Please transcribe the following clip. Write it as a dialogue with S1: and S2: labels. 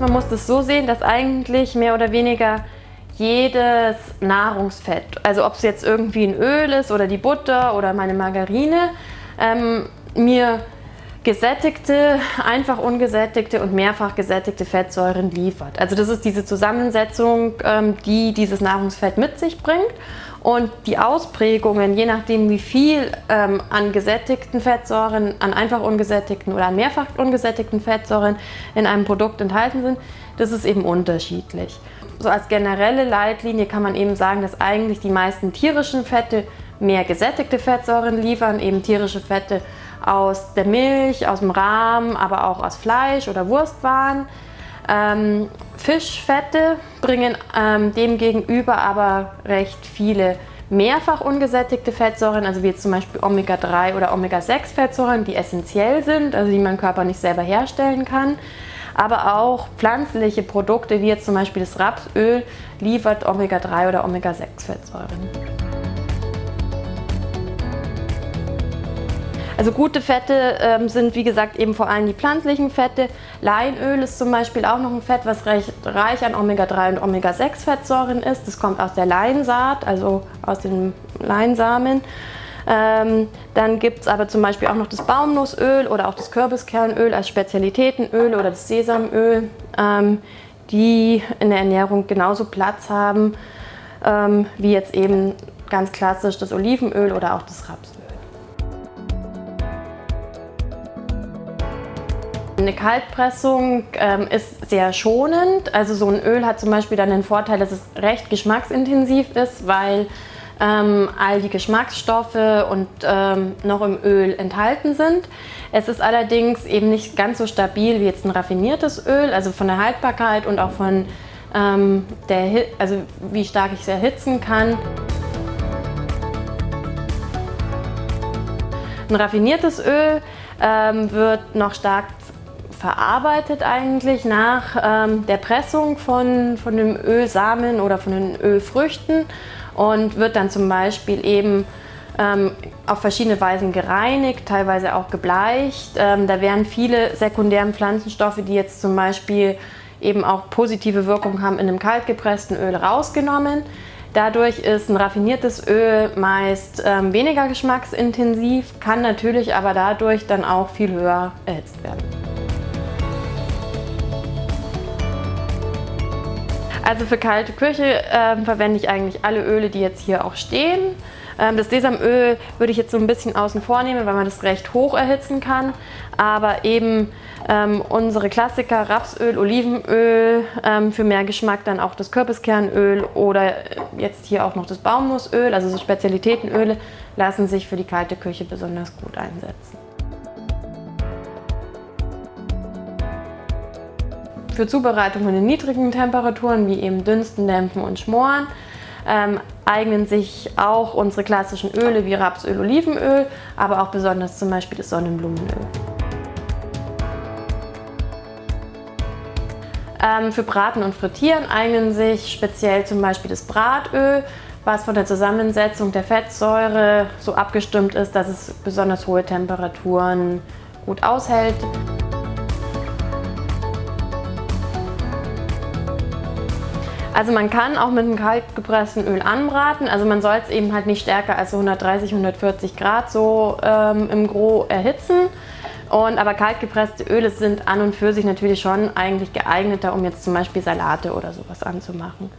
S1: Man muss das so sehen, dass eigentlich mehr oder weniger jedes Nahrungsfett, also ob es jetzt irgendwie ein Öl ist oder die Butter oder meine Margarine, ähm, mir gesättigte, einfach ungesättigte und mehrfach gesättigte Fettsäuren liefert. Also das ist diese Zusammensetzung, ähm, die dieses Nahrungsfett mit sich bringt. Und die Ausprägungen, je nachdem wie viel ähm, an gesättigten Fettsäuren, an einfach ungesättigten oder an mehrfach ungesättigten Fettsäuren in einem Produkt enthalten sind, das ist eben unterschiedlich. So als generelle Leitlinie kann man eben sagen, dass eigentlich die meisten tierischen Fette mehr gesättigte Fettsäuren liefern, eben tierische Fette aus der Milch, aus dem Rahm, aber auch aus Fleisch oder Wurstwaren. Ähm, Fischfette bringen ähm, demgegenüber aber recht viele mehrfach ungesättigte Fettsäuren, also wie jetzt zum Beispiel Omega-3 oder Omega-6-Fettsäuren, die essentiell sind, also die mein Körper nicht selber herstellen kann. Aber auch pflanzliche Produkte, wie jetzt zum Beispiel das Rapsöl, liefert Omega-3 oder Omega-6-Fettsäuren. Also gute Fette ähm, sind wie gesagt eben vor allem die pflanzlichen Fette. Leinöl ist zum Beispiel auch noch ein Fett, was recht reich an Omega-3 und Omega-6-Fettsäuren ist. Das kommt aus der Leinsaat, also aus den Leinsamen. Ähm, dann gibt es aber zum Beispiel auch noch das Baumnussöl oder auch das Kürbiskernöl als Spezialitätenöl oder das Sesamöl, ähm, die in der Ernährung genauso Platz haben ähm, wie jetzt eben ganz klassisch das Olivenöl oder auch das Rapsöl. Eine Kaltpressung ähm, ist sehr schonend. Also so ein Öl hat zum Beispiel dann den Vorteil, dass es recht geschmacksintensiv ist, weil ähm, all die Geschmacksstoffe und ähm, noch im Öl enthalten sind. Es ist allerdings eben nicht ganz so stabil wie jetzt ein raffiniertes Öl, also von der Haltbarkeit und auch von ähm, der, also wie stark ich es erhitzen kann. Ein raffiniertes Öl ähm, wird noch stark verarbeitet eigentlich nach ähm, der Pressung von, von dem Ölsamen oder von den Ölfrüchten und wird dann zum Beispiel eben ähm, auf verschiedene Weisen gereinigt, teilweise auch gebleicht. Ähm, da werden viele sekundären Pflanzenstoffe, die jetzt zum Beispiel eben auch positive Wirkung haben, in einem kaltgepressten Öl rausgenommen. Dadurch ist ein raffiniertes Öl meist ähm, weniger geschmacksintensiv, kann natürlich aber dadurch dann auch viel höher erhitzt werden. Also für kalte Küche äh, verwende ich eigentlich alle Öle, die jetzt hier auch stehen. Ähm, das Sesamöl würde ich jetzt so ein bisschen außen vor nehmen, weil man das recht hoch erhitzen kann. Aber eben ähm, unsere Klassiker Rapsöl, Olivenöl, ähm, für mehr Geschmack dann auch das Kürbiskernöl oder jetzt hier auch noch das Baumnussöl, also so Spezialitätenöle, lassen sich für die kalte Küche besonders gut einsetzen. Für Zubereitungen in niedrigen Temperaturen, wie eben Dünsten, Dämpfen und Schmoren, ähm, eignen sich auch unsere klassischen Öle wie Rapsöl, Olivenöl, aber auch besonders zum Beispiel das Sonnenblumenöl. Ähm, für Braten und Frittieren eignen sich speziell zum Beispiel das Bratöl, was von der Zusammensetzung der Fettsäure so abgestimmt ist, dass es besonders hohe Temperaturen gut aushält. Also man kann auch mit einem kaltgepressten Öl anbraten, also man soll es eben halt nicht stärker als 130, 140 Grad so ähm, im Gros erhitzen. Und, aber kaltgepresste Öle sind an und für sich natürlich schon eigentlich geeigneter, um jetzt zum Beispiel Salate oder sowas anzumachen.